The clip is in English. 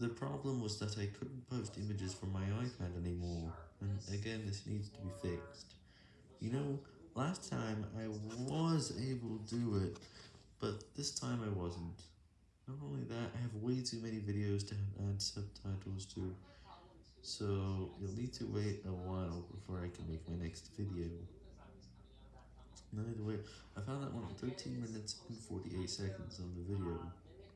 The problem was that I couldn't post images from my iPad anymore, and again this needs to be fixed. You know, last time I was able to do it, but this time I wasn't. Not only that, I have way too many videos to add subtitles to, so you'll need to wait a while before I can make my next video. By way, I found that one 13 minutes and 48 seconds on the video.